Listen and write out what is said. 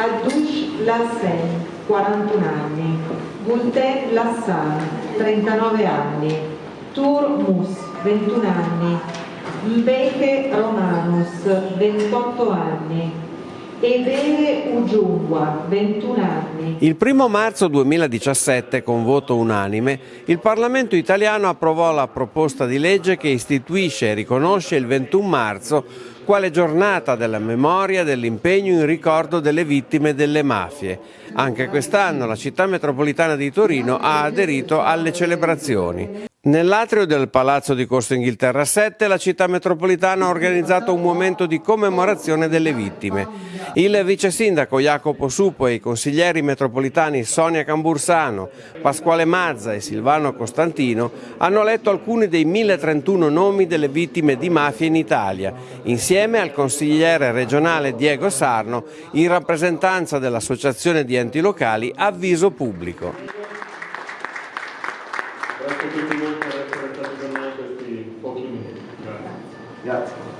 Adush Lassen, 41 anni, Gulten Lassan, 39 anni, Tur Mus, 21 anni, Mbeke Romanus, 28 anni, Ebele Ujungwa, 21 anni. Il primo marzo 2017, con voto unanime, il Parlamento italiano approvò la proposta di legge che istituisce e riconosce il 21 marzo quale giornata della memoria e dell'impegno in ricordo delle vittime delle mafie. Anche quest'anno la città metropolitana di Torino ha aderito alle celebrazioni. Nell'atrio del Palazzo di Corso Inghilterra 7 la città metropolitana ha organizzato un momento di commemorazione delle vittime. Il vice sindaco Jacopo Supo e i consiglieri metropolitani Sonia Cambursano, Pasquale Mazza e Silvano Costantino hanno letto alcuni dei 1031 nomi delle vittime di mafia in Italia, insieme al consigliere regionale Diego Sarno in rappresentanza dell'Associazione di enti locali Avviso Pubblico. Grazie a tutti voi per essere stati con noi questi pochi minuti. Grazie. Grazie.